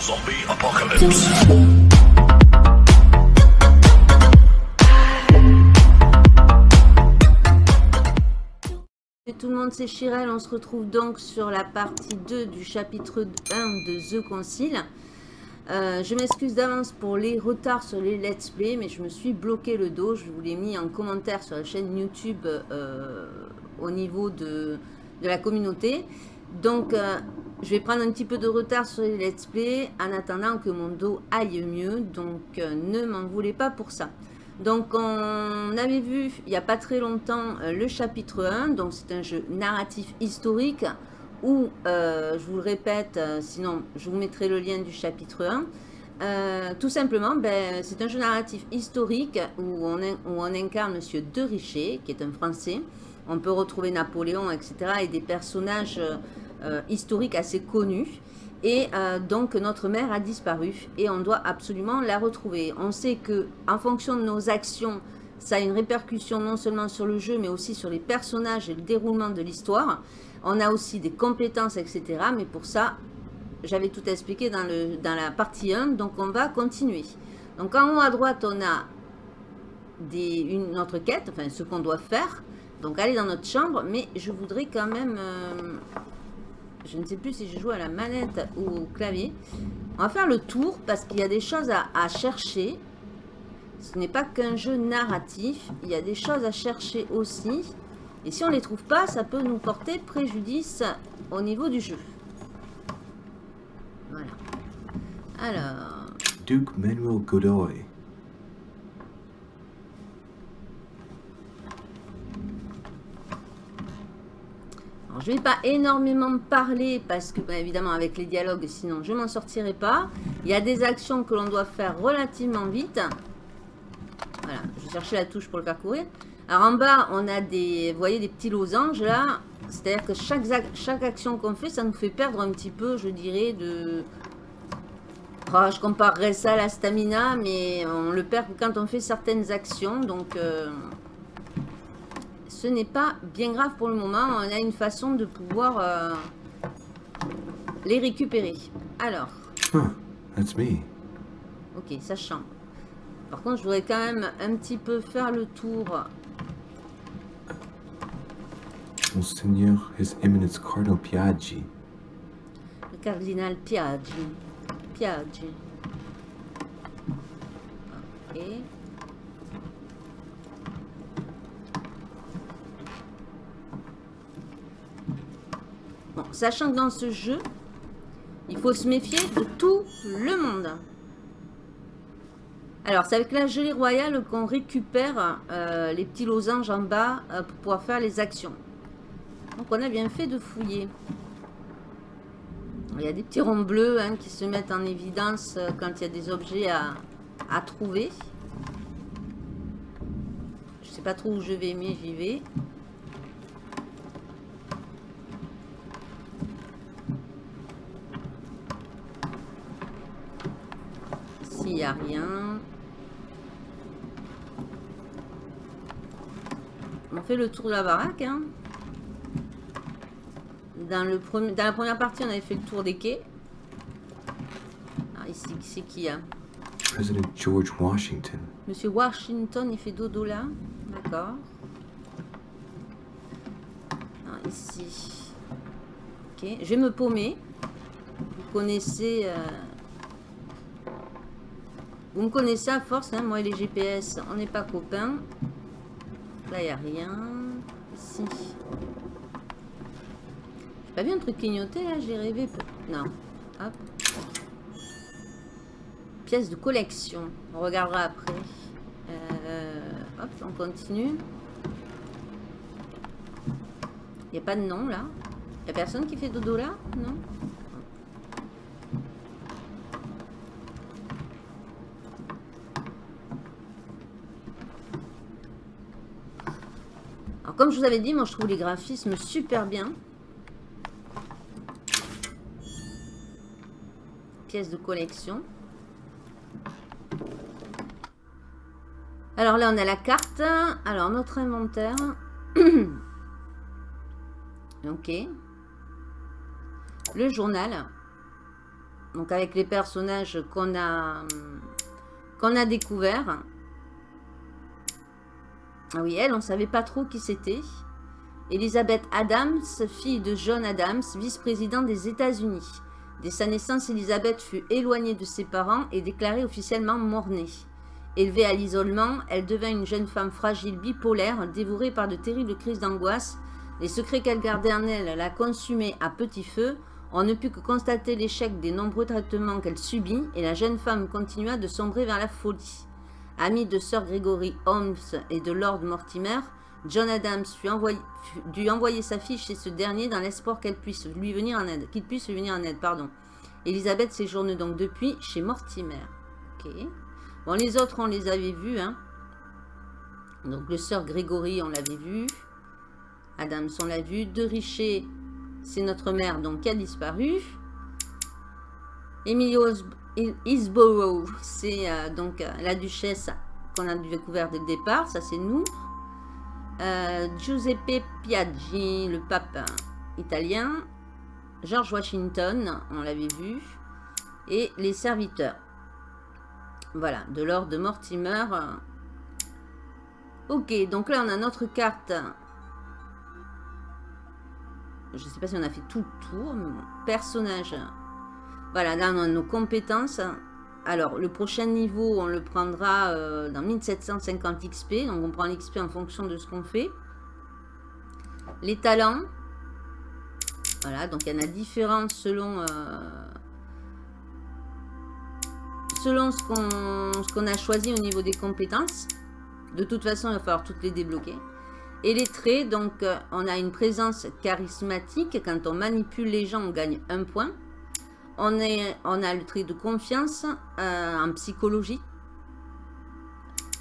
Zombie apocalypse. tout le monde, c'est Chirel. On se retrouve donc sur la partie 2 du chapitre 1 de The Concile. Euh, je m'excuse d'avance pour les retards sur les let's play, mais je me suis bloqué le dos. Je vous l'ai mis en commentaire sur la chaîne YouTube euh, au niveau de, de, la communauté. Donc, euh, je vais prendre un petit peu de retard sur les let's play en attendant que mon dos aille mieux. Donc, ne m'en voulez pas pour ça. Donc, on avait vu il n'y a pas très longtemps le chapitre 1. Donc, c'est un jeu narratif historique où, euh, je vous le répète, euh, sinon je vous mettrai le lien du chapitre 1. Euh, tout simplement, ben, c'est un jeu narratif historique où on, incarne Monsieur De Richer, qui est un Français. On peut retrouver Napoléon, etc. et des personnages historiques assez connus. Et donc notre mère a disparu et on doit absolument la retrouver. On sait que en fonction de nos actions, ça a une répercussion non seulement sur le jeu, mais aussi sur les personnages et le déroulement de l'histoire. On a aussi des compétences, etc. Mais pour ça, j'avais tout expliqué dans, le, la partie 1. Donc, on va continuer. Donc, en haut à droite, on a des, une, notre quête, enfin, ce qu'on doit faire. Donc, aller dans notre chambre. Mais je voudrais quand même... Euh, je ne sais plus si je joue à la manette ou au clavier. On va faire le tour parce qu'il y a des choses à, chercher. Ce n'est pas qu'un jeu narratif. Il y a des choses à chercher aussi. Et si on ne les trouve pas, ça peut nous porter préjudice au niveau du jeu. Voilà. Alors... Duke Manuel Godoy. Je ne vais pas énormément parler parce que, bah, évidemment, avec les dialogues, sinon je m'en sortirai pas. Il y a des actions que l'on doit faire relativement vite. Voilà, je chercher la touche pour le parcourir. Alors en bas, on a des, vous voyez, des petits losanges là. C'est-à-dire que chaque, chaque action qu'on fait, ça nous fait perdre un petit peu, je dirais, de... Oh, je comparerais ça à la stamina, mais on le perd quand on fait certaines actions. Donc, euh, ce n'est pas bien grave pour le moment. On a une façon de pouvoir euh, les récupérer. Alors. that's me. Ok, ça change. Par contre, je voudrais quand même un petit peu faire le tour Monseigneur, His Eminence Cardinal Piaggi. Le cardinal Piaggi. Piaggi. Ok. Sachant que dans ce jeu, il faut se méfier de tout le monde. Alors, c'est avec la gelée royale qu'on récupère euh, les petits losanges en bas euh, pour pouvoir faire les actions. Donc on a bien fait de fouiller. Il y a des petits ronds bleus hein, qui se mettent en évidence euh, quand il y a des objets à, à trouver. Je sais pas trop où je vais, mais j'y vais. Ici, il n'y a rien. On fait le tour de la baraque. Hein. Dans, le premier, dans la première partie, on avait fait le tour des quais. Ah, ici, c'est qui a President George Washington. Monsieur Washington, il fait dodo là. D'accord. Ah, ici. Ok, je vais me paumer. Vous connaissez... Euh... Vous me connaissez à force, hein, moi et les GPS, on n'est pas copains. Là, il n'y a rien. Ici. J'ai pas vu un truc clignoté là J'ai rêvé. Non. Hop. Pièce de collection. On regardera après. Euh, hop, on continue. Il n'y a pas de nom là. Il n'y a personne qui fait dodo là? Non? Comme je vous avais dit, moi je trouve les graphismes super bien. pièces de collection. Alors là, on a la carte. Alors, notre inventaire. ok. Le journal. Donc avec les personnages qu'on a, qu'on a découverts. Ah oui, elle, on ne savait pas trop qui c'était. Elizabeth Adams, fille de John Adams, vice-président des États-Unis. Dès sa naissance, Elizabeth fut éloignée de ses parents et déclarée officiellement mort-née. Élevée à l'isolement, elle devint une jeune femme fragile bipolaire, dévorée par de terribles crises d'angoisse. Les secrets qu'elle gardait en elle la consumaient à petit feu. On ne put que constater l'échec des nombreux traitements qu'elle subit et la jeune femme continua de sombrer vers la folie. Amie de Sir Gregory Holmes et de Lord Mortimer, John Adams fut dut envoyer sa fille chez ce dernier dans l'espoir qu'elle puisse lui venir en aide, qu'il puisse lui venir en aide. Pardon. Elisabeth séjourne donc depuis chez Mortimer. Bon, les autres, on les avait vus. Hein. Donc, le Sir Gregory, on l'avait vu. Adams, on l'a vu. De Richer, c'est notre mère, donc, qui a disparu. Emily Isborough, c'est euh, donc euh, la duchesse qu'on a découvert dès le départ. Ça, c'est nous. Euh, Giuseppe Piaggi, le pape italien. George Washington, on l'avait vu. Et les serviteurs. Voilà, de l'or de Mortimer. Ok, donc là, on a notre carte. Je ne sais pas si on a fait tout le tour, mais. Personnage. Voilà, là, on a nos compétences. Alors, le prochain niveau, on le prendra euh, dans 1750 XP. Donc, on prend l'XP en fonction de ce qu'on fait. Les talents. Voilà, donc il y en a différents selon... Euh, selon ce qu'on a choisi au niveau des compétences. De toute façon, il va falloir toutes les débloquer. Et les traits, donc euh, on a une présence charismatique. Quand on manipule les gens, on gagne un point. On, a le trait de confiance euh, en psychologie.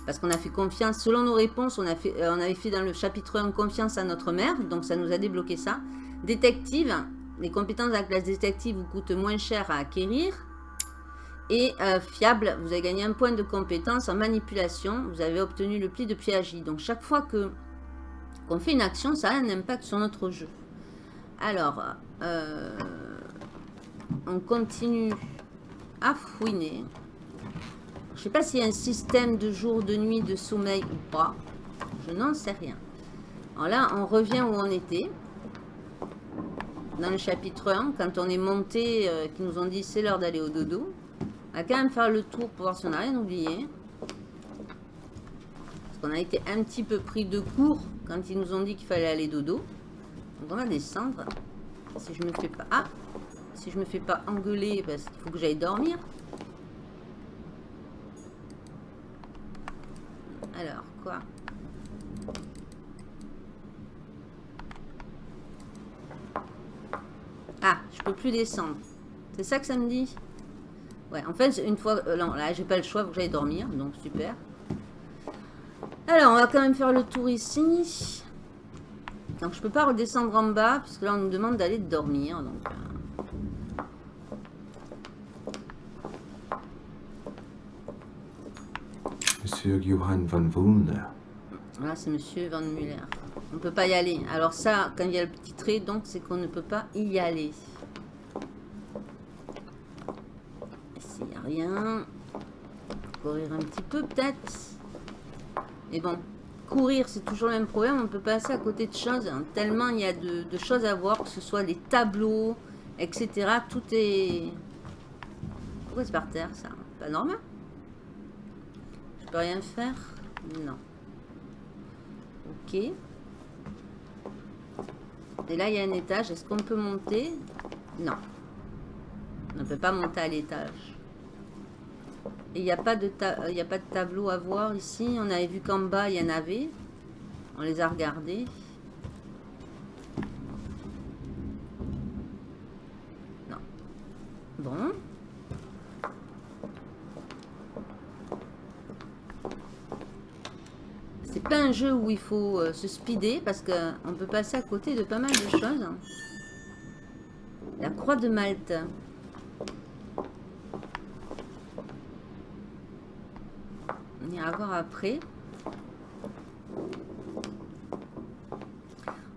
Parce qu'on a fait confiance, selon nos réponses, on, euh, avait fait dans le chapitre 1 confiance à notre mère. Donc ça nous a débloqué ça. Détective, les compétences de la classe détective vous coûtent moins cher à acquérir. Et euh, fiable, vous avez gagné un point de compétence en manipulation. Vous avez obtenu le pli de piagie. Donc chaque fois que qu'on fait une action, ça a un impact sur notre jeu. Alors, on continue à fouiner. Je sais pas s'il y a un système de jour, de nuit, de sommeil ou pas. Je n'en sais rien. Alors là, on revient où on était. Dans le chapitre 1, quand on est monté, euh, qui nous ont dit c'est l'heure d'aller au dodo. On va quand même faire le tour pour voir si on n'a rien oublié. Parce qu'on a été un petit peu pris de court quand ils nous ont dit qu'il fallait aller dodo. Donc on va descendre. Si je me fais pas... Ah Si je me fais pas engueuler parce qu'il faut que j'aille dormir. Alors, quoi? Ah, je peux plus descendre. C'est ça que ça me dit? Ouais, en fait, une fois... Euh, non, là, j'ai pas le choix, faut que j'aille dormir. Donc, super. Alors, on va quand même faire le tour ici. Donc, je peux pas redescendre en bas, puisque là, on nous demande d'aller dormir. Donc... Euh. Monsieur Johann Wulner. Là, c'est Monsieur Van Muller. On ne peut pas y aller. Alors ça, quand il y a le petit trait, donc c'est qu'on ne peut pas y aller. rien. Courir un petit peu peut-être. Et bon, courir c'est toujours le même problème. On peut passer à côté de choses. Hein. Tellement il y a de, choses à voir. Que ce soit les tableaux, etc. Tout est... Pourquoi c'est par terre ça Pas normal Peux rien faire? Non. Ok. Et là, il y a un étage. Est-ce qu'on peut monter? Non. On ne peut pas monter à l'étage. Il n'y a, pas de a pas de tableau à voir ici? On avait vu qu'en bas, il y en avait. On les a regardés. Non. Bon. C'est pas un jeu où il faut euh, se speeder parce qu'on peut passer à côté de pas mal de choses. La croix de Malte. à voir après.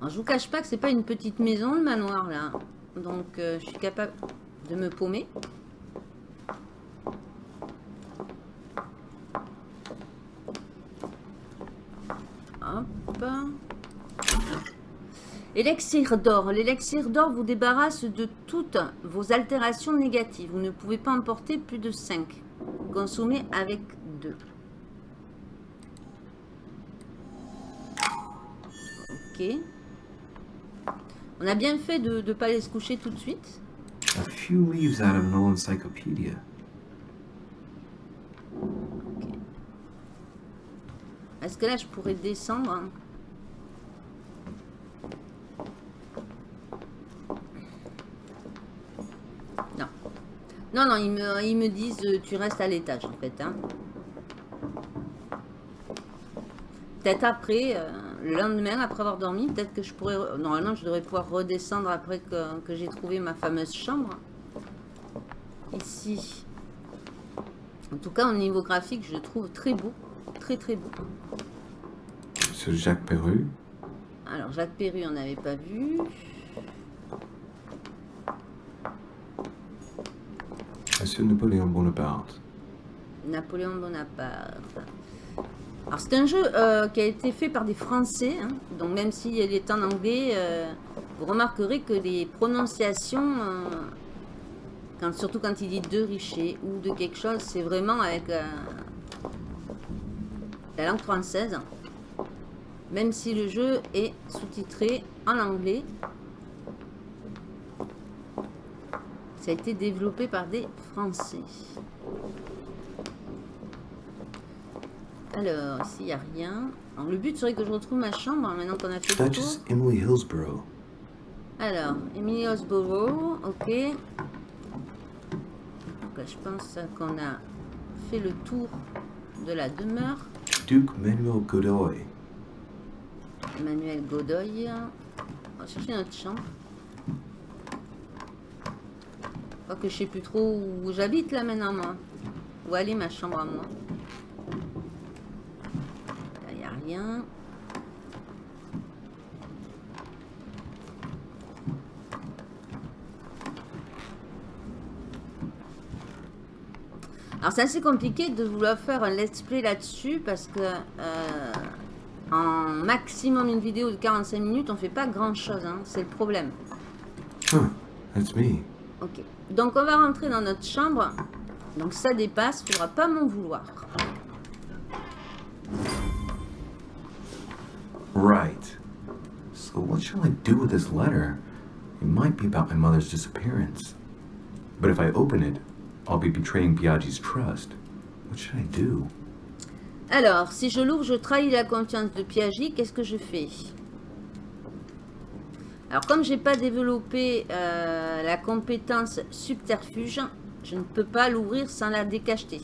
Je vous cache pas que c'est pas une petite maison, le manoir, là. Donc, euh, je suis capable de me paumer. Élixir d'or. L'élixir d'or vous débarrasse de toutes vos altérations négatives. Vous ne pouvez pas emporter plus de 5. Consommez avec 2. Ok. On a bien fait de ne pas aller se coucher tout de suite. A few leaves out of an old encyclopedia. Est-ce que là, je pourrais descendre hein Non. Non, non, ils me, ils me disent euh, tu restes à l'étage en fait. Hein. Peut-être après, euh, le lendemain, après avoir dormi, peut-être que je pourrais... Normalement, je devrais pouvoir redescendre après que, que j'ai trouvé ma fameuse chambre. Ici. En tout cas, au niveau graphique, je le trouve très beau. Très, très beau. Monsieur Jacques Perru. Alors, Jacques Perru, on n'avait pas vu. Monsieur Napoléon Bonaparte. Napoléon Bonaparte. Alors, c'est un jeu euh, qui a été fait par des Français. hein. donc, même s'il est en anglais, euh, vous remarquerez que les prononciations, euh, surtout quand il dit de richer ou de quelque chose, c'est vraiment avec la langue française. Même si le jeu est sous-titré en anglais. Ça a été développé par des Français. Alors, ici, il n'y a rien. Alors, le but serait que je retrouve ma chambre, hein, maintenant qu'on a fait le tour. Emily Hillsborough. Alors, Emily Osborough, ok. Donc là, je pense qu'on a fait le tour de la demeure. Duke Manuel Godoy. Emmanuel Godoy. On va chercher notre chambre. Que je sais plus trop où j'habite là maintenant, moi. Où aller ma chambre à moi il n'y a rien. Alors c'est assez compliqué de vouloir faire un let's play là-dessus parce que euh, en maximum une vidéo de 45 minutes on fait pas grand chose, hein, c'est le problème. That's me. Ok, donc on va rentrer dans notre chambre. Donc ça dépasse, faudra pas m'en vouloir. Right. So what shall I do with this letter? It might be about my mother's disappearance. But if I open it, I'll be betraying Biaggi's trust. What should I do? Alors, si je l'ouvre, je trahis la confiance de Piaget, qu'est-ce que je fais? Alors, comme j'ai pas développé euh, la compétence subterfuge, je ne peux pas l'ouvrir sans la décacheter.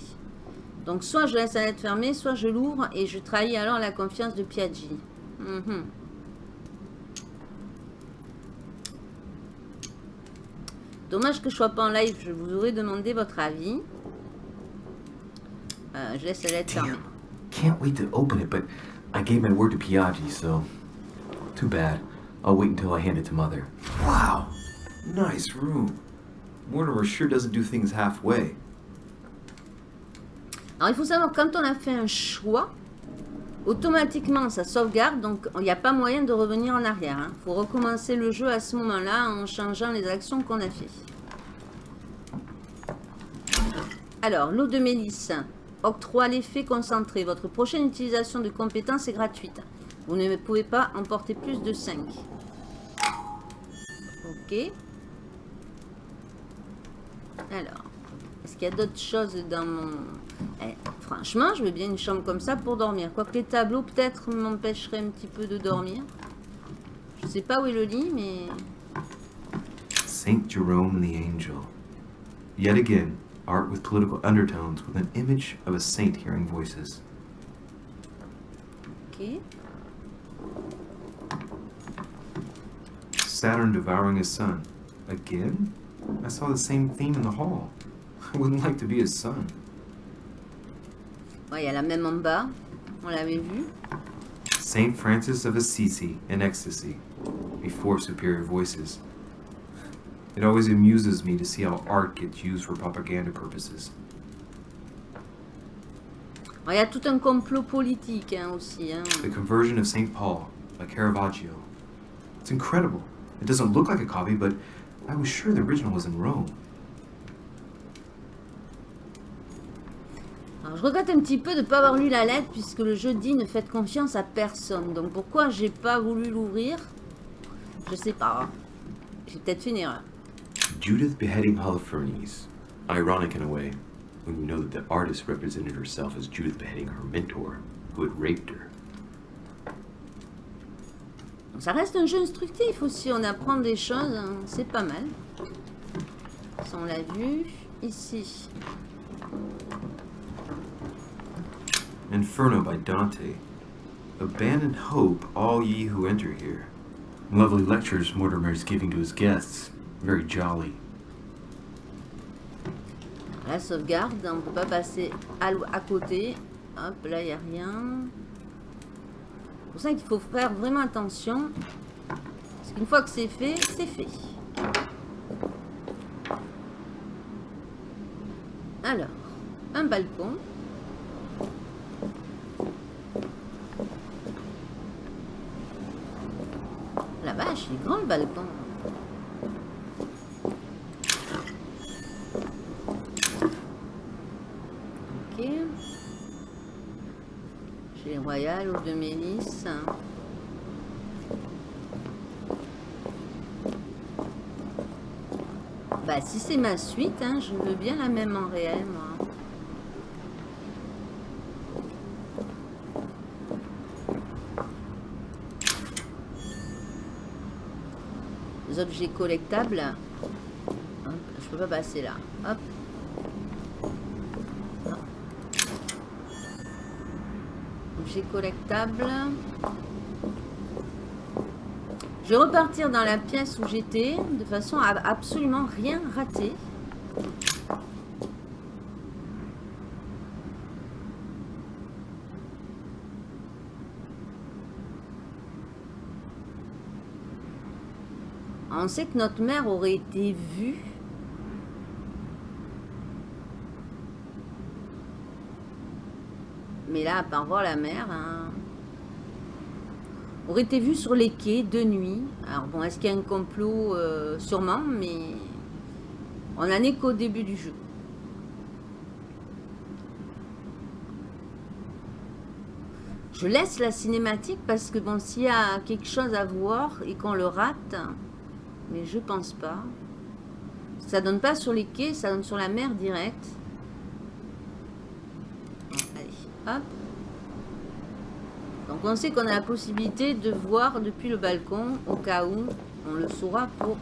Donc, soit je laisse la lettre fermée, soit je l'ouvre et je trahis alors la confiance de Piaggi. Mhm. Dommage que je sois pas en live, je vous aurais demandé votre avis. Euh, je laisse la lettre fermée. Can't wait to open it, but I gave my word to Piaggi, so... Too bad. I'll wait until I hand it to Mother. Wow! Nice room. Mortimer sure doesn't do things halfway. Alors, il faut savoir, quand on a fait un choix, automatiquement, ça sauvegarde. Donc, il n'y a pas moyen de revenir en arrière. Il faut recommencer le jeu à ce moment-là en changeant les actions qu'on a fait. Alors, l'eau de mélisse. Octroie l'effet concentré. Votre prochaine utilisation de compétence est gratuite. Vous ne pouvez pas emporter plus de 5. Ok. Alors, est-ce qu'il y a d'autres choses dans mon... Eh, franchement, je veux bien une chambre comme ça pour dormir. Quoique les tableaux, peut-être, m'empêcheraient un petit peu de dormir. Je sais pas où est le lit, mais... Saint Jerome the Angel. Yet again, art with political undertones with an image of a saint hearing voices. Ok. Saturn devouring his son. Again? I saw the same theme in the hall. I wouldn't like to be his son. Ouais, il y a la même en bas. On l'avait vu. Saint Francis of Assisi in ecstasy, before superior voices. It always amuses me to see how art gets used for propaganda purposes. Il y a tout un complot politique hein, aussi. Hein. The Conversion of St. Paul by Caravaggio. It's incredible. It doesn't look like a copy, but I was sure the original was in Rome. Alors, je regrette un petit peu de ne pas avoir lu la lettre puisque le jeu dit ne faites confiance à personne. Donc pourquoi j'ai pas voulu l'ouvrir? Je sais pas. J'ai peut-être fait une erreur. Judith beheading Holofernes. Ironic in a way, when you know that the artist represented herself as Judith beheading her mentor, who had raped her. Ça reste un jeu instructif aussi. On apprend des choses. hein, C'est pas mal. Ça, on l'a vu. Ici. Inferno by Dante. Abandon hope, all ye who enter here. Lovely lectures Mortimer is giving to his guests. Very jolly. La sauvegarde, on peut pas passer à, côté. Hop, là, il n'y a rien. Pour ça qu'il faut faire vraiment attention. Parce qu'une fois que c'est fait, c'est fait. Alors, un balcon. La vache, il est grand le balcon. Ok. Royales ou de Mélis. Bah si c'est ma suite, hein, je veux bien la même en réel, moi. Les objets collectables. Je peux pas passer là. Hop. Objet collectable. Je vais repartir dans la pièce où j'étais, de façon à absolument rien rater. On sait que notre mère aurait été vue. Là, à voir la mer, hein, aurait été vue sur les quais de nuit? Alors bon, est-ce qu'il y a un complot Euh, Sûrement, mais on n'en est qu'au début du jeu. Je laisse la cinématique parce que bon, s'il y a quelque chose à voir et qu'on le rate, mais je pense pas. Ça donne pas sur les quais, ça donne sur la mer direct. Bon, allez, hop. On sait qu'on a la possibilité de voir depuis le balcon, au cas où on le saura pour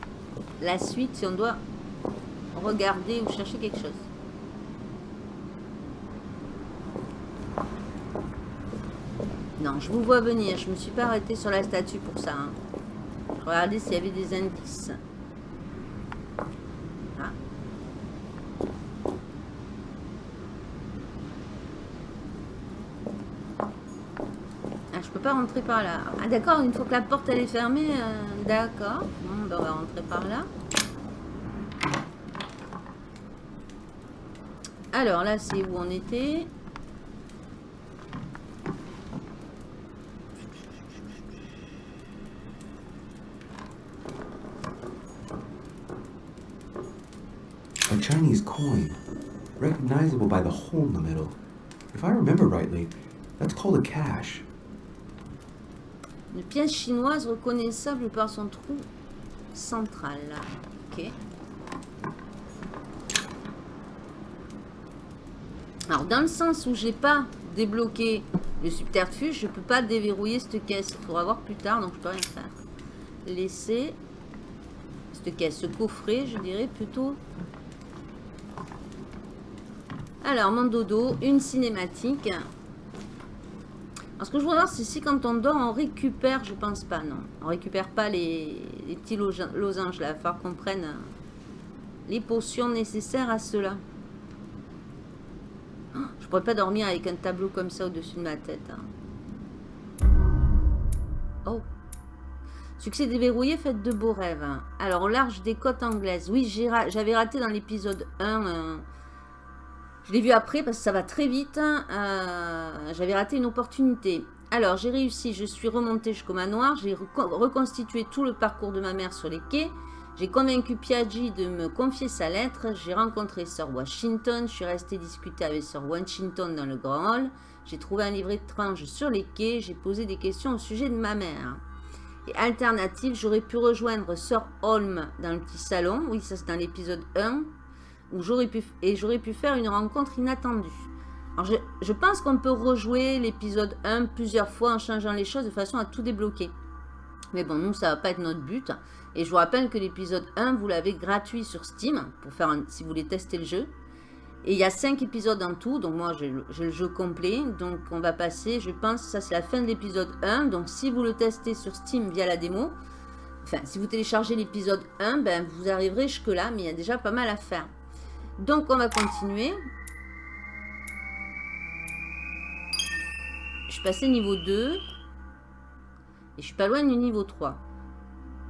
la suite si on doit regarder ou chercher quelque chose. Non, je vous vois venir. Je me suis pas arrêtée sur la statue pour ça. hein. Je regardais s'il y avait des indices. Ah. Ah, je peux pas rentrer par là. Ah d'accord, une fois que la porte elle est fermée, euh, d'accord. Bon, ben, on va rentrer par là. Alors là, c'est où on était. A Chinese coin, recognizable by the hole in the middle. If I remember rightly, that's called a cash. Une pièce chinoise reconnaissable par son trou central. Ok. Alors, dans le sens où j'ai pas débloqué le subterfuge, je peux pas déverrouiller cette caisse. Il faudra voir plus tard, donc je peux rien faire. Laisser cette caisse, ce je dirais plutôt. Alors, mon dodo, une cinématique. Alors, ce que je voudrais voir, c'est si quand on dort, on récupère, je pense pas, non. On récupère pas les, petits losanges là. Il va falloir qu'on prenne euh, les potions nécessaires à cela. Oh, Je pourrais pas dormir avec un tableau comme ça au-dessus de ma tête. hein. Oh. Succès déverrouillé, faites de beaux rêves. hein. Alors, au large des côtes anglaises. Oui, j'avais raté dans l'épisode 1. euh, Je l'ai vu après parce que ça va très vite. Euh, j'avais raté une opportunité. Alors, j'ai réussi. Je suis remontée jusqu'au manoir. J'ai reconstitué tout le parcours de ma mère sur les quais. J'ai convaincu Piaggi de me confier sa lettre. J'ai rencontré Sir Washington. Je suis restée discuter avec Sir Washington dans le grand hall. J'ai trouvé un livre étrange sur les quais. J'ai posé des questions au sujet de ma mère. Et alternative, j'aurais pu rejoindre Sir Holm dans le petit salon. Oui, ça c'est dans l'épisode 1 pu, et j'aurais pu faire une rencontre inattendue. Alors je, pense qu'on peut rejouer l'épisode 1 plusieurs fois en changeant les choses de façon à tout débloquer. Mais bon, nous, ça va pas être notre but. Et je vous rappelle que l'épisode 1, vous l'avez gratuit sur Steam, pour faire si vous voulez tester le jeu. Et il y a 5 épisodes en tout, donc moi j'ai le jeu complet. Donc on va passer, je pense, ça c'est la fin de l'épisode 1. Donc si vous le testez sur Steam via la démo, enfin si vous téléchargez l'épisode 1, ben vous arriverez jusque là, mais il y a déjà pas mal à faire. Donc, on va continuer. Je suis passé niveau 2. Et je suis pas loin du niveau 3.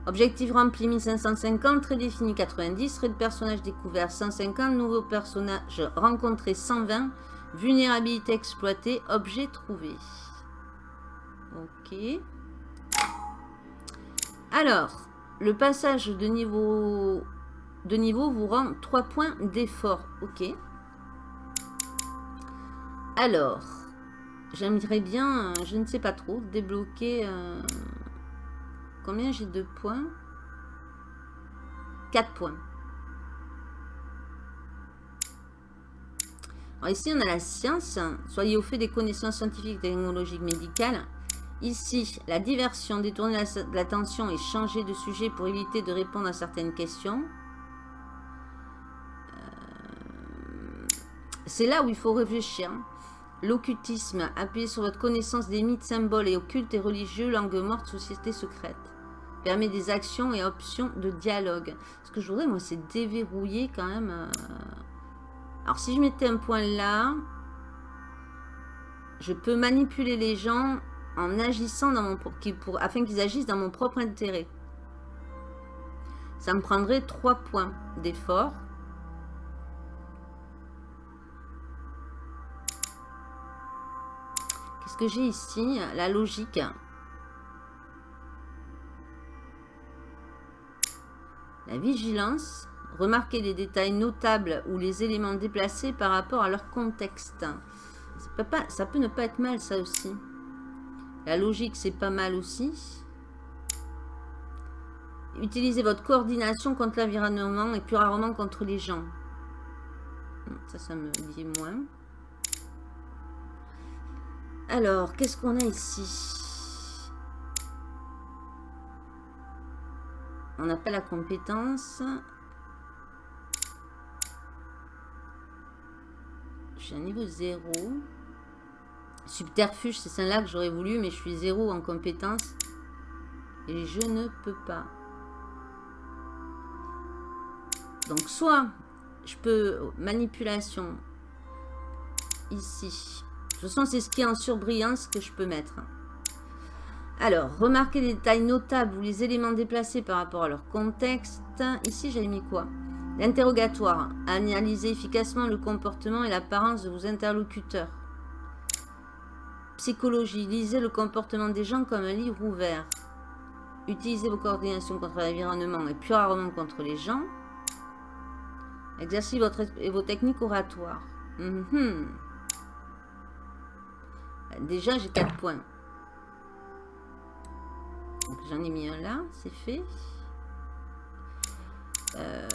Objectif rempli 1550, très défini 90, trait de personnage découvert 150, nouveau personnage rencontré 120, vulnérabilité exploitée, objet trouvé. Ok. Alors, le passage de niveau de niveau vous rend 3 points d'effort. Ok. Alors, j'aimerais bien, euh, je ne sais pas trop, débloquer... Euh, combien j'ai de points? 4 points. Ici, on a la science. Soyez au fait des connaissances scientifiques, technologiques, médicales. Ici, la diversion, détourner l'attention et changer de sujet pour éviter de répondre à certaines questions. C'est là où il faut réfléchir. L'occultisme, appuyez sur votre connaissance des mythes, symboles et occultes et religieux, langue morte, société secrète. Permet des actions et options de dialogue. Ce que je voudrais, moi, c'est déverrouiller quand même. Euh, alors, si je mettais un point là, je peux manipuler les gens en agissant dans mon... Afin qu'ils agissent dans mon propre intérêt. Ça me prendrait trois points d'effort. Que j'ai ici La logique. La vigilance. Remarquez les détails notables ou les éléments déplacés par rapport à leur contexte. Ça peut, ça peut ne pas être mal, ça aussi. La logique, c'est pas mal aussi. Utilisez votre coordination contre l'environnement et plus rarement contre les gens. Ça, ça me dit moins. Alors, qu'est-ce qu'on a ici? On n'a pas la compétence. Je suis à niveau 0. Subterfuge, c'est celle-là que j'aurais voulu, mais je suis 0 en compétence. Et je ne peux pas. Donc, soit je peux... Manipulation. Ici. De toute façon, c'est ce qui est en surbrillance que je peux mettre. Alors, remarquez les détails notables ou les éléments déplacés par rapport à leur contexte. Ici, j'ai mis quoi? L'interrogatoire. Analysez efficacement le comportement et l'apparence de vos interlocuteurs. Psychologie. Lisez le comportement des gens comme un livre ouvert. Utilisez vos coordinations contre l'environnement et plus rarement contre les gens. Exercez vos techniques oratoires. Mhm. Déjà, j'ai 4 points. J'en ai mis un là, c'est fait. Euh,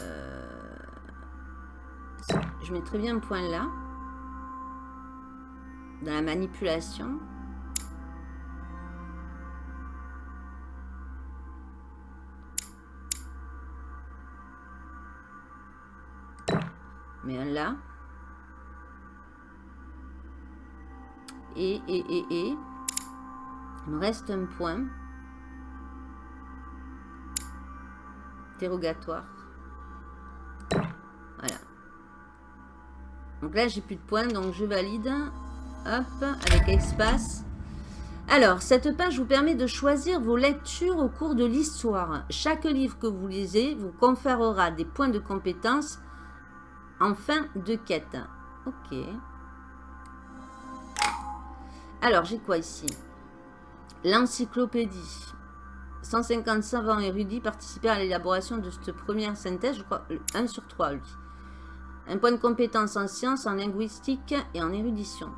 je mets très bien un point là. Dans la manipulation. Mais un là. Et, et, et, et. Il me reste un point. Interrogatoire. Voilà. Donc là, j'ai plus de points, donc je valide. Hop, avec espace. Alors, cette page vous permet de choisir vos lectures au cours de l'histoire. Chaque livre que vous lisez vous conférera des points de compétence en fin de quête. Ok. Alors, j'ai quoi ici? L'encyclopédie. 150 savants érudits participèrent à l'élaboration de cette première synthèse, je crois, 1 sur 3, lui. Un point de compétence en sciences, en linguistique et en érudition.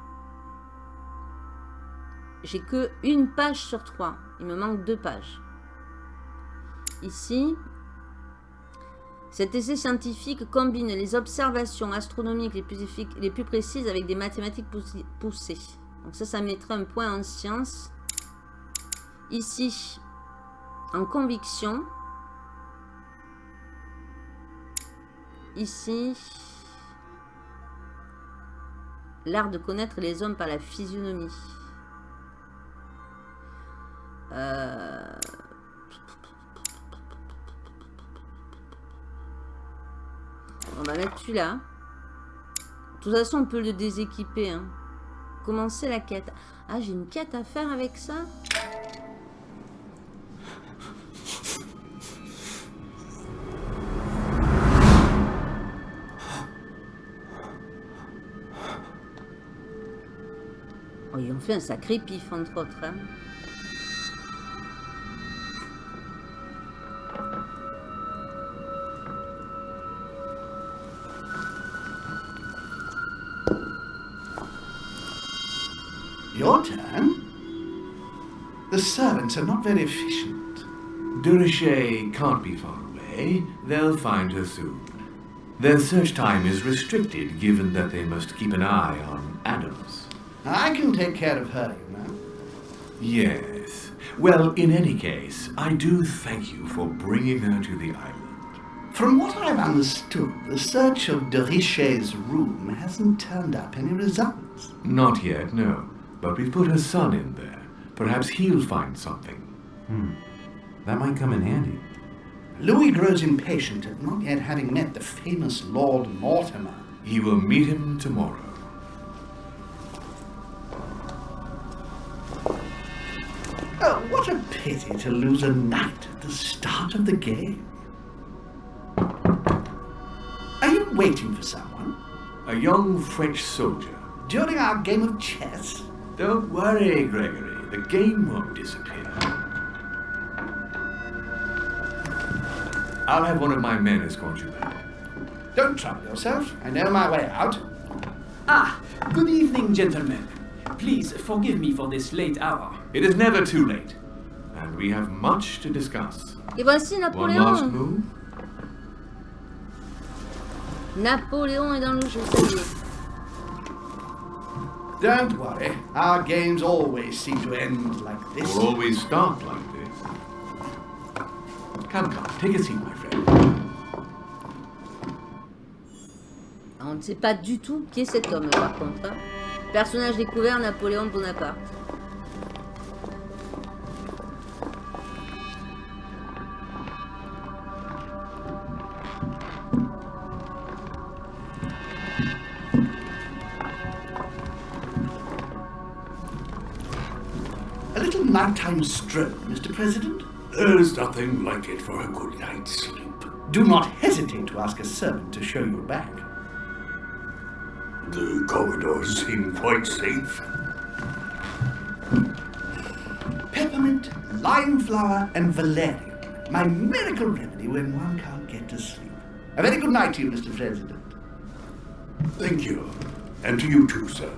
J'ai que une page sur 3. Il me manque deux pages. Ici, cet essai scientifique combine les observations astronomiques les plus précises avec des mathématiques poussées. Donc ça, ça mettrait un point en sciences. Ici, en conviction. Ici, l'art de connaître les hommes par la physionomie. Euh... On va mettre celui-là. De toute façon, on peut le déséquiper. Hein. Commencer la quête. Ah, j'ai une quête à faire avec ça Oh, ils ont fait un sacré pif, entre autres. Hein. Are not very efficient. Derichet can't be far away. They'll find her soon. Their search time is restricted, given that they must keep an eye on Adams. I can take care of her, you know. Yes. Well, in any case, I do thank you for bringing her to the island. From what I've understood, the search of Derichet's room hasn't turned up any results. Not yet, no. But we've put her son in there. Perhaps he'll find something. Hmm. That might come in handy. Louis grows impatient at not yet having met the famous Lord Mortimer. He will meet him tomorrow. Oh, what a pity to lose a knight at the start of the game. Are you waiting for someone? A young French soldier. During our game of chess? Don't worry, Gregory. The game won't disappear. I'll have one of my men escort you back. Don't trouble yourself. I know my way out. Ah, good evening, gentlemen. Please forgive me for this late hour. It is never too late. And we have much to discuss. Et voici One last Napoléon. move. Napoléon est dans le jeu, ça y est. Don't worry. Our games always seem to end like this. Or always start like this. Come, come, take a seat, my friend. On ne sait pas du tout qui est cet homme, par contre. hein. Personnage découvert, Napoléon Bonaparte. Nighttime stroll, Mr. President? There's nothing like it for a good night's sleep. Do not hesitate to ask a servant to show you back. The corridors seem quite safe. Peppermint, lime flower, and valerian. My miracle remedy when one can't get to sleep. A very good night to you, Mr. President. Thank you. And to you too, sir.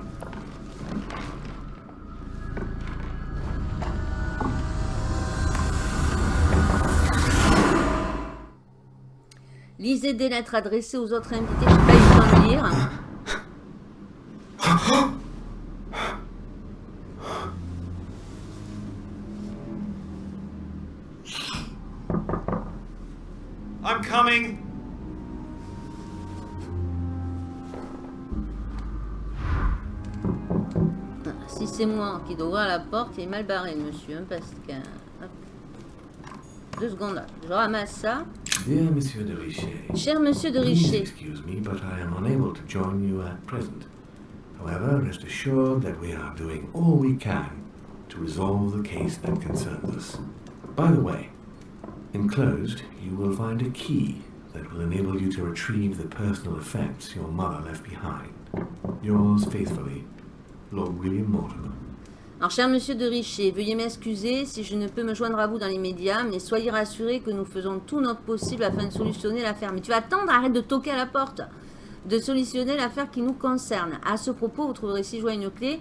Lisez des lettres adressées aux autres invités. Je n'ai pas eu le temps de lire. I'm coming. Si c'est moi qui dois ouvrir la porte, il est mal barré, monsieur. hein, parce que... hop. Deux secondes là. Je ramasse ça. Dear Monsieur de Richet, Cher monsieur de Richer. excuse me, but I am unable to join you at present. However, rest assured that we are doing all we can to resolve the case that concerns us. By the way, enclosed, you will find a key that will enable you to retrieve the personal effects your mother left behind. Yours faithfully, Lord William Mortimer. Alors, cher monsieur de Richer, veuillez m'excuser si je ne peux me joindre à vous dans les médias, mais soyez rassurés que nous faisons tout notre possible afin de solutionner l'affaire. Mais tu vas attendre, arrête de toquer à la porte. De solutionner l'affaire qui nous concerne. À ce propos, vous trouverez ci-joint une clé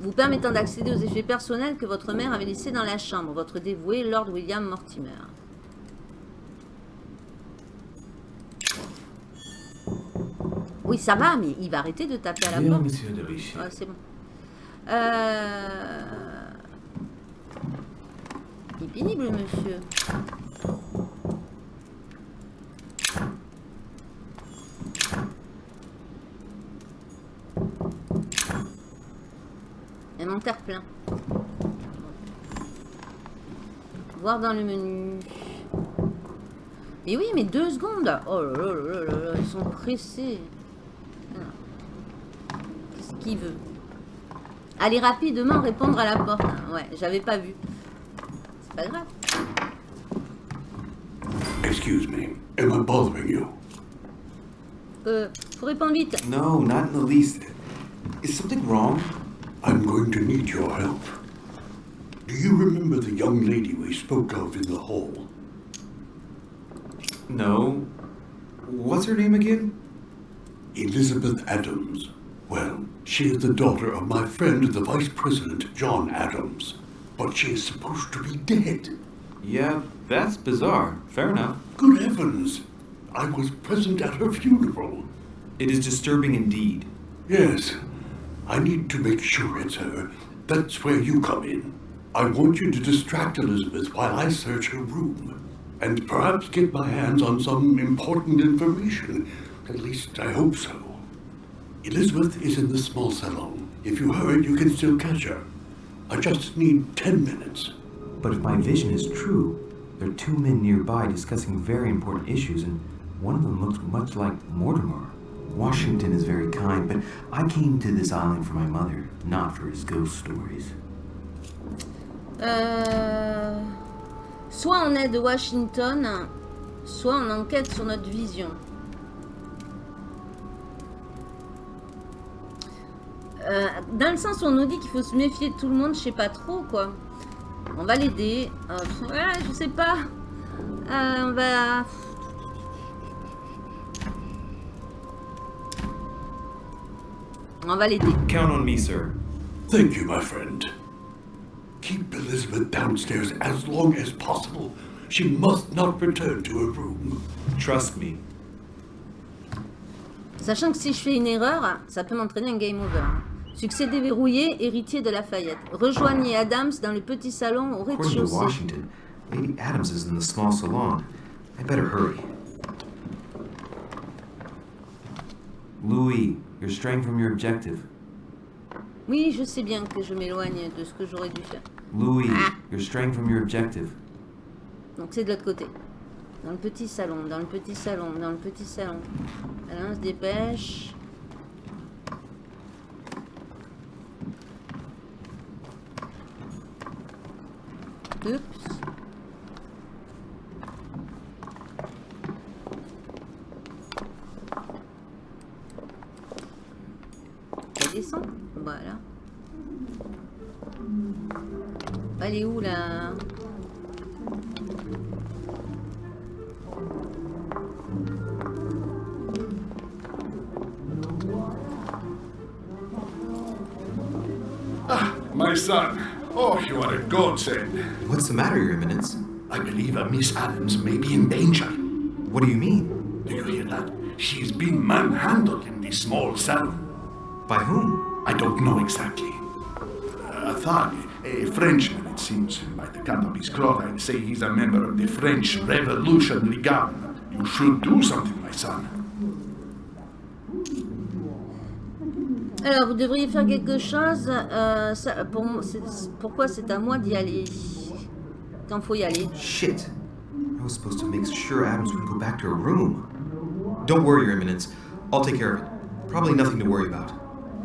vous permettant d'accéder aux effets personnels que votre mère avait laissés dans la chambre. Votre dévoué, Lord William Mortimer. Oui, ça va, mais il va arrêter de taper à la porte. Monsieur de Ouais, c'est bon. Euh... Il est pénible, monsieur. Inventaire plein. Voir dans le menu. Mais oui, mais deux secondes. Oh là là là là là, ils sont pressés. Qu'est-ce qu'il veut? Allez rapidement répondre à la porte. hein. Ouais, j'avais pas vu. C'est pas grave. Excuse me. Am I bothering you? Euh, faut répondre vite. No, not in the least. Is something wrong? I'm going to need your help. Do you remember the young lady we spoke of in the hall? No. What's her name again? Elizabeth Adams. She is the daughter of my friend, the Vice President, John Adams. But she is supposed to be dead. Yeah, that's bizarre. Fair enough. Good heavens! I was present at her funeral. It is disturbing indeed. Yes, I need to make sure it's her. That's where you come in. I want you to distract Elizabeth while I search her room. And perhaps get my hands on some important information. At least I hope so. Elizabeth is in the small salon. If you hurry, you can still catch her. I just need ten minutes. But if my vision is true, there are two men nearby discussing very important issues, and one of them looks much like Mortimer. Washington is very kind, but I came to this island for my mother, not for his ghost stories. Euh, soit on aide Washington, soit on enquête sur notre vision. Euh, dans le sens où on nous dit qu'il faut se méfier de tout le monde, je sais pas trop quoi. On va l'aider. Euh, je sais pas. Euh, on va. On va l'aider. Count on me, sir. Thank you, my friend. Keep Elizabeth downstairs as long as possible. She must not return to her room. Trust me. Sachant que si je fais une erreur, ça peut m'entraîner un game over. Succès déverrouillé, héritier de Lafayette. Rejoignez Adams dans le petit salon au rez-de-chaussée. Lady Adams is in the small salon. I better hurry. Louis, you're straying from your objective. Oui, je sais bien que je m'éloigne de ce que j'aurais dû faire. Louis, Ah. you're straying from your objective. Donc c'est de l'autre côté. Dans le petit salon, dans le petit salon, dans le petit salon. On se dépêche. Oups. Ça descend Voilà. Elle est où là? My son. Oh, you are a godsend. What's the matter, Your Eminence? I believe a Miss Adams may be in danger. What do you mean? Do you hear that? She's been manhandled in this small cell. By whom? I don't know exactly. Uh, a thug, a Frenchman, it seems, by the cut of his cloth, I'd say he's a member of the French Revolutionary Guard. You should do something, my son. Alors, vous devriez faire quelque chose. euh, ça- pour, pourquoi c'est à moi d'y aller? Quand faut y aller. Shit. I was supposed to make sure Adams would go back to her room. Don't worry, Your Eminence. I'll take care of it. Probably nothing to worry about.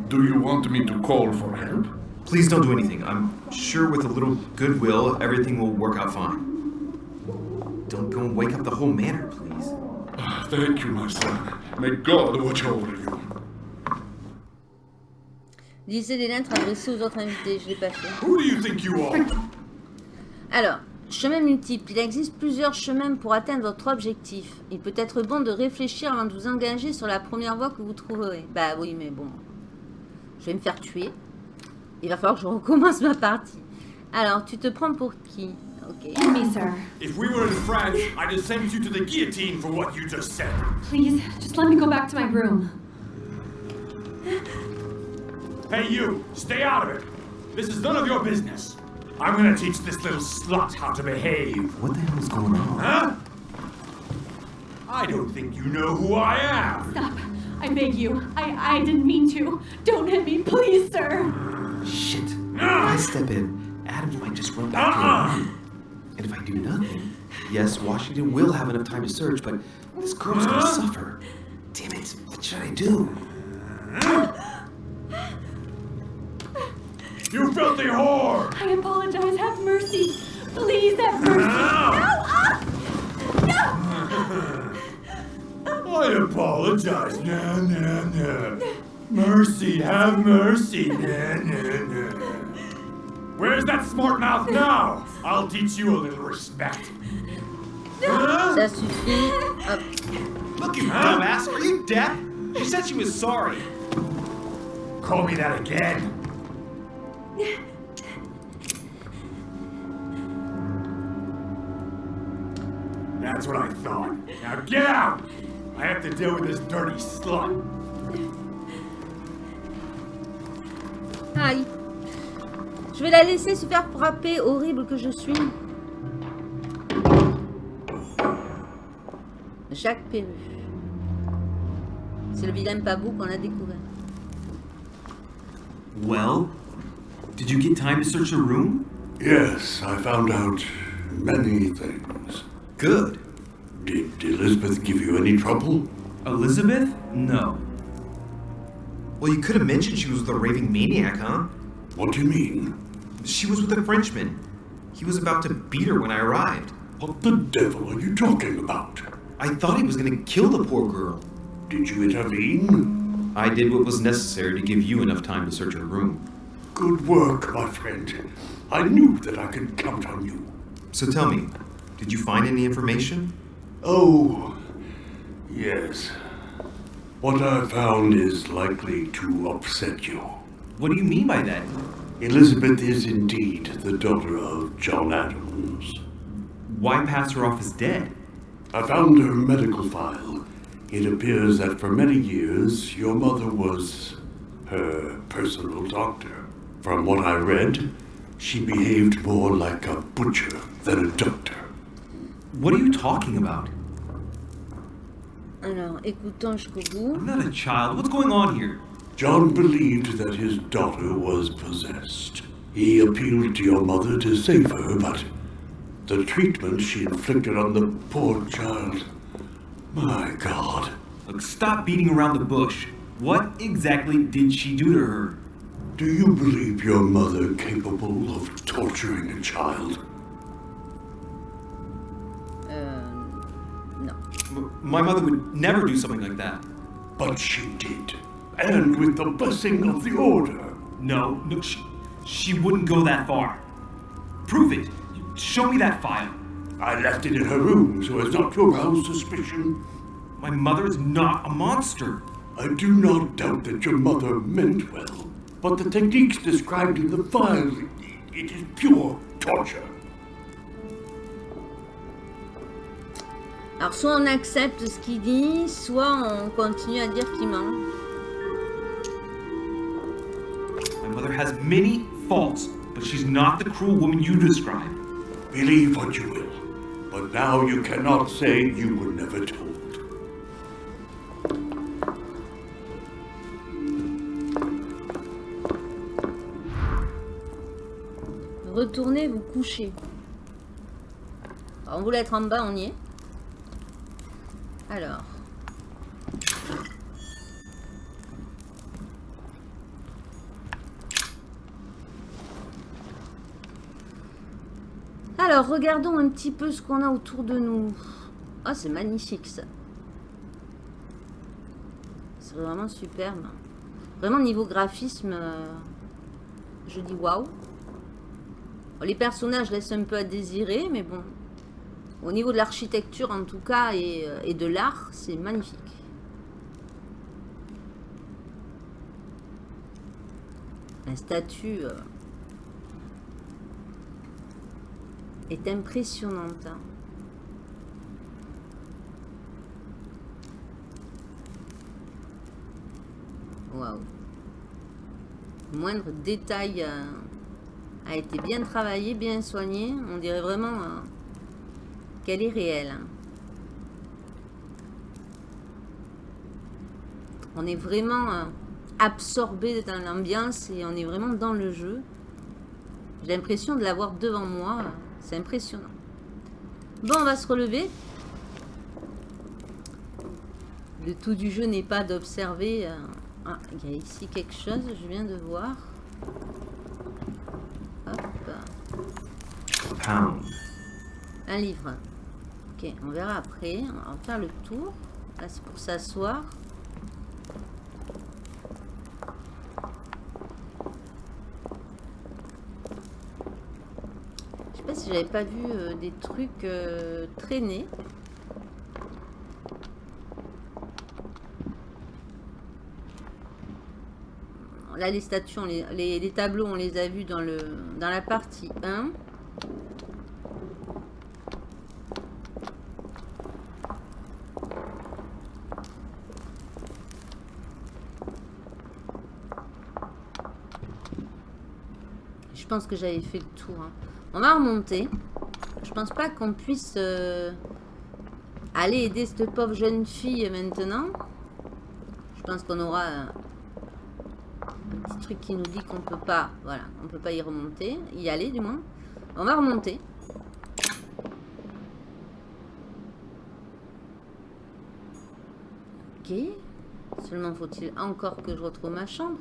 Do you want me to call for help? Please don't do anything. I'm sure with a little goodwill, everything will work out fine. Don't go and wake up the whole manor, please. Thank you, my son. May God watch over you. Lisez les lettres adressées aux autres invités. Je l'ai pas fait. Who do you think you are? Alors, chemin multiple. Il existe plusieurs chemins pour atteindre votre objectif. Il peut être bon de réfléchir avant de vous engager sur la première voie que vous trouverez. Bah oui, mais bon. Je vais me faire tuer. Il va falloir que je recommence ma partie. Alors, tu te prends pour qui? Ok. Me, sir. If we were in France, I'd have sent you to the guillotine for what you just said. Please, just let me go back to my room. Hey, you, stay out of it. This is none of your business. I'm gonna teach this little slut how to behave. What the hell is going on? Huh? I don't think you know who I am. Stop. I beg you. I, I didn't mean to. Don't hit me, please, sir. Shit. If I step in, Adams might just run back to Uh-uh. her room. And if I do nothing, yes, Washington will have enough time to search, but this girl's gonna suffer. Damn it, what should I do? You filthy whore! I apologize. Have mercy. Please have mercy. No! Ah! No! I apologize. Nah, nah, nah. Mercy, have mercy. Nah, nah, nah. Where's that smart mouth now? I'll teach you a little respect. Huh? Ça suffit. Hop. Look, you dumbass! Are you deaf? She said she was sorry. Call me that again. That's what I thought. Now get out! I have to deal with this dirty slut. Aïe. Je vais la laisser se faire frapper, horrible que je suis. Jacques Perru. C'est le vilain Pabou qu'on a découvert. Well, did you get time to search the room? Yes, I found out many things. Good. Did Elizabeth give you any trouble? Elizabeth? No. Well, you could have mentioned she was with a raving maniac, huh? What do you mean? She was with a Frenchman. He was about to beat her when I arrived. What the devil are you talking about? I thought he was gonna kill the poor girl. Did you intervene? I did what was necessary to give you enough time to search her room. Good work, my friend. I knew that I could count on you. So tell me, did you find any information? Oh, yes. What I found is likely to upset you. What do you mean by that? Elizabeth is indeed the daughter of John Adams. Why pass her off as dead? I found her medical file. It appears that for many years your mother was her personal doctor. From what I read, she behaved more like a butcher than a doctor. What are you talking about? Alors, écoutons jusqu'au bout. I'm not a child. What's going on here? John believed that his daughter was possessed. He appealed to your mother to save her, but the treatment she inflicted on the poor child. My God. Look, stop beating around the bush. What exactly did she do to her? Do you believe your mother capable of torturing a child? Euh, non. M- my mother would never do something like that. But she did. And with the blessing of the Order. No, no, she, she wouldn't go that far. Prove it. Show me that file. I left it in her room so as not to arouse suspicion. My mother is not a monster. I do not doubt that your mother meant well, but the techniques described in the file, it is pure torture. Alors, soit on accepte ce qu'il dit, soit on continue à dire qu'il ment. My mother has many faults, but she's not the cruel woman you describe. Believe what you will, but now you cannot say you were never told. Retournez vous coucher. On voulait être en bas, on y est. Alors. Alors, regardons un petit peu ce qu'on a autour de nous. Ah, c'est magnifique ça. C'est vraiment superbe. Vraiment, niveau graphisme, euh, je dis waouh. Les personnages laissent un peu à désirer, mais bon. Au niveau de l'architecture, en tout cas, et, euh, de l'art, c'est magnifique. La statue euh, est impressionnante. Waouh. Moindre détail euh, a été bien travaillé, bien soigné. On dirait vraiment euh, qu'elle est réelle. hein. On est vraiment euh, absorbé dans l'ambiance et on est vraiment dans le jeu. J'ai l'impression de l'avoir devant moi. C'est impressionnant. Bon, on va se relever. Le tout du jeu n'est pas d'observer. Ah, il y a ici quelque chose, je viens de voir. Pound. un livre. Ok, on verra après. On va faire le tour. Là, c'est pour s'asseoir. Je sais pas si j'avais pas vu euh, des trucs euh, traîner. Là, les statues, les, tableaux, on les a vus dans, le, dans la partie 1. Je pense que j'avais fait le tour. hein. On va remonter. Je pense pas qu'on puisse euh, aller aider cette pauvre jeune fille maintenant. Je pense qu'on aura euh, truc qui nous dit qu'on peut pas, voilà, on peut pas y remonter, y aller du moins. On va remonter. Ok. Seulement faut-il encore que je retrouve ma chambre.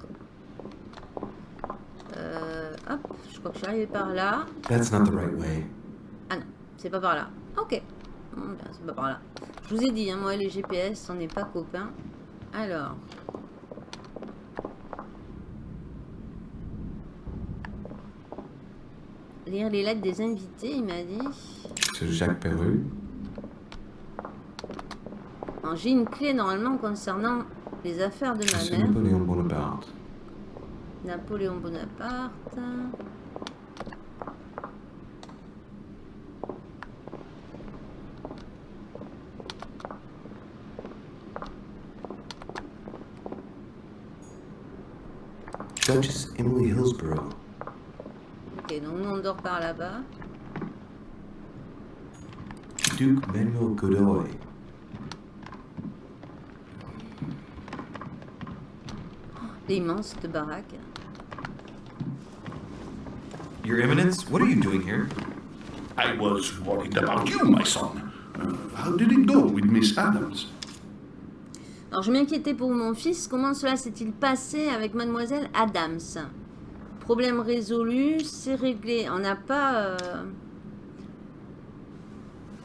Euh, hop, je crois que je suis arrivée par là. That's not the right way. Ah non, c'est pas par là. Ok. Bon, ben, c'est pas par là. Je vous ai dit, hein, moi les GPS, on n'est pas copains. Alors. Lire les lettres des invités, il m'a dit. To Jacques Perru. J'ai une clé normalement concernant les affaires de ma mère. Napoléon Bonaparte. Napoléon Bonaparte. Duchess Emily Hillsborough. Ok, donc nous on dort par là-bas. Duke Manuel Godoy. Elle est immense cette baraque. Your Eminence, what are you doing here? I was worried about you, my son. Uh, how did it go with Miss Adams? Alors je m'inquiétais pour mon fils, comment cela s'est-il passé avec mademoiselle Adams? Problème résolu, c'est réglé. On n'a pas... euh,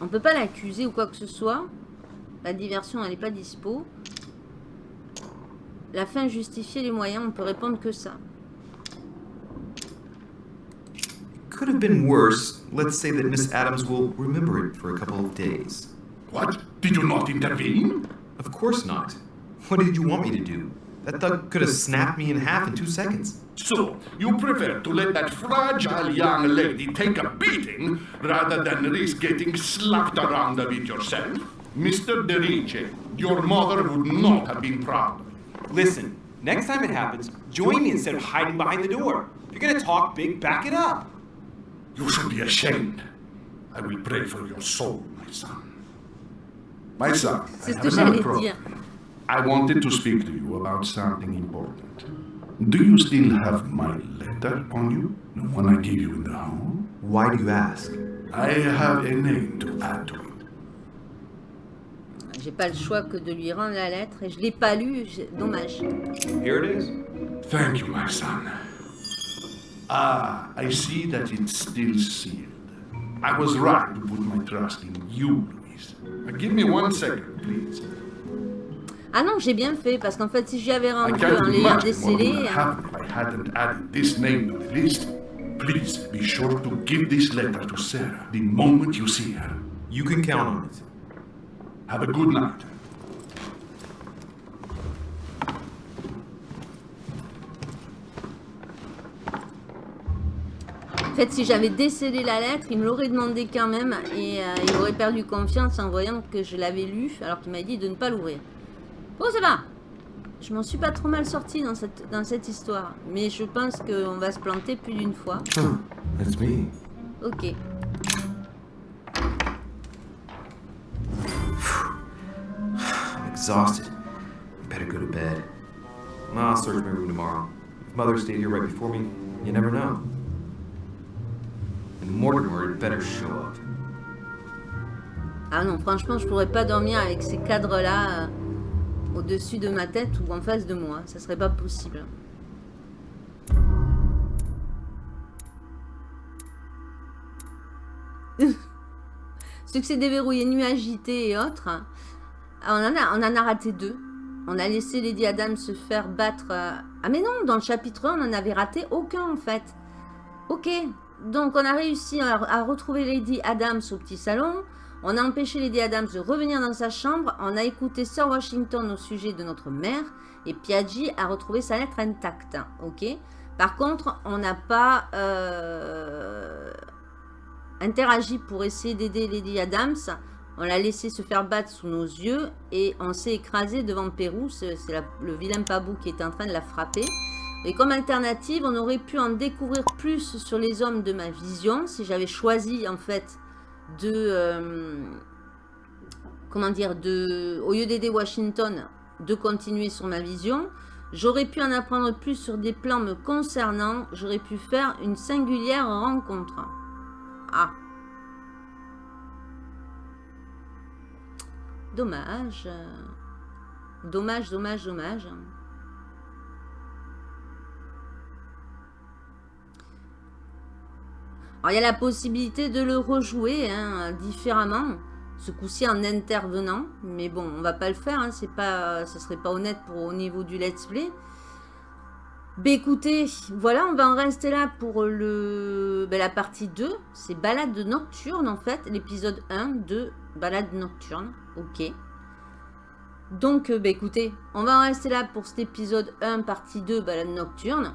On peut pas l'accuser ou quoi que ce soit. La diversion, elle n'est pas dispo. La fin justifiait les moyens, on peut répondre que ça. Could have been worse. Let's say that Miss Adams will remember it for a couple of days. What? Did you not intervene? Of course not. What did you want me to do? That thug could have snapped me in half in two seconds. So, you prefer to let that fragile young lady take a beating rather than risk getting slapped around a bit yourself? Mr. Derice, your mother would not have been proud. Listen, next time it happens, join me instead of hiding behind the door. If you're gonna talk big, back it up. You should be ashamed. I will pray for your soul, my son. My son, C'est I ce have que an j'allais approach. dire. I wanted to speak to you about something important. Do you still have my letter on you? The one I gave you in the hall? Why do you ask? I have a name to add to it. J'ai pas le choix que de lui rendre la lettre et je l'ai pas lu, j'ai- dommage. Here it is. Thank you, my son. Ah, I see that it's still sealed. I was right to put my trust in you, Louise. Give me one second, please. Ah non, j'ai bien fait, parce qu'en fait, si j'y avais I rendu can't en do l'ayant much more décelé... would happen if I hadn't added this name to the list. Please be sure to give this letter to Sarah the moment you see her. You can count on it. Have a good night. En fait, si j'avais décélé la lettre, il me l'aurait demandé quand même et euh, il aurait perdu confiance en voyant que je l'avais lu alors qu'il m'a dit de ne pas l'ouvrir. Ça va. Je m'en suis pas trop mal sorti dans cette, dans cette histoire. Mais je pense qu'on va se planter plus d'une fois. That's me. Ok. I'm exhausted. Better go to bed. I'll search my room tomorrow. If Mother stayed here right before me, you never know. And Mortimer had better show up. Ah non, franchement, je pourrais pas dormir avec ces cadres-là euh, au-dessus de ma tête ou en face de moi. Ça serait pas possible. Succès déverrouillé, nuit agitée et autres. On, en a, on a raté deux. On a laissé Lady Adam se faire battre. euh, Ah mais non, dans le chapitre 1, on en avait raté aucun en fait. Ok, donc on a réussi à, à retrouver Lady Adams au petit salon. On a empêché Lady Adams de revenir dans sa chambre. On a écouté Sir Washington au sujet de notre mère. Et Piaggi a retrouvé sa lettre intacte. Par contre, on n'a pas euh, interagi pour essayer d'aider Lady Adams. On l'a laissé se faire battre sous nos yeux. Et on s'est écrasé devant Pérou. C'est le vilain Pabou qui était en train de la frapper. Et comme alternative, on aurait pu en découvrir plus sur les hommes de ma vision si j'avais choisi en fait de euh, comment dire de au lieu d'aider Washington de continuer sur ma vision j'aurais pu en apprendre plus sur des plans me concernant j'aurais pu faire une singulière rencontre. Ah. Dommage. Dommage dommage dommage Alors, il y a la possibilité de le rejouer hein, différemment, ce coup-ci en intervenant. Mais bon, on va pas le faire, hein, pas, serait pas honnête pour au niveau du let's play. Ben écoutez, voilà, on va en rester là pour le, ben, la partie 2. C'est balade nocturne en fait, l'épisode 1 de balade nocturne. Ok. Donc, ben, écoutez, on va en rester là pour cet épisode 1, partie 2, balade nocturne.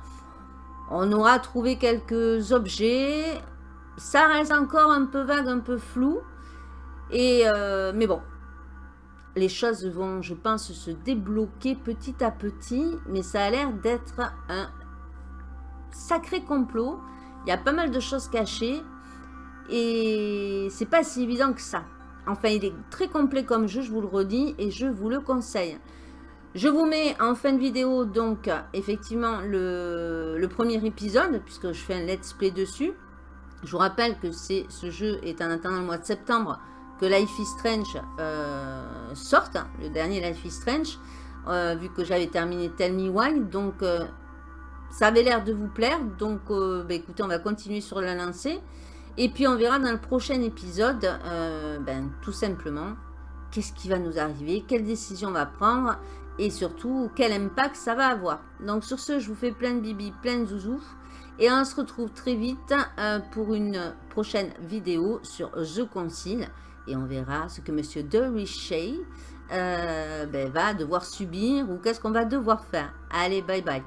On aura trouvé quelques objets. Ça reste encore un peu vague, un peu flou. Et euh, mais bon, les choses vont, je pense, se débloquer petit à petit. Mais ça a l'air d'être un sacré complot. Il y a pas mal de choses cachées. Et c'est pas si évident que ça. Enfin, il est très complet comme jeu, je vous le redis, et je vous le conseille. Je vous mets en fin de vidéo, donc, effectivement, le, le premier épisode, puisque je fais un let's play dessus. Je vous rappelle que ce jeu est en attendant le mois de septembre que Life is Strange euh, sorte, le dernier Life is Strange, euh, vu que j'avais terminé Tell Me Why. Donc, euh, ça avait l'air de vous plaire. Donc, bah, écoutez, on va continuer sur la lancée. Et puis, on verra dans le prochain épisode, ben, tout simplement, qu'est-ce qui va nous arriver, quelle décision on va prendre et surtout quel impact ça va avoir. Donc sur ce, je vous fais plein de bibi, plein de zouzous et on se retrouve très vite euh, pour une prochaine vidéo sur The Concile et on verra ce que Monsieur De Richey euh, ben, va devoir subir ou qu'est-ce qu'on va devoir faire. Allez, bye bye.